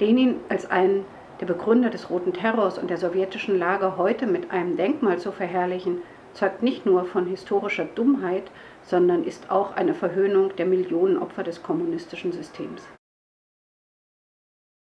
Lenin als einen der Begründer des Roten Terrors und der sowjetischen Lage heute mit einem Denkmal zu verherrlichen, zeugt nicht nur von historischer Dummheit, sondern ist auch eine Verhöhnung der Millionen Opfer des kommunistischen Systems.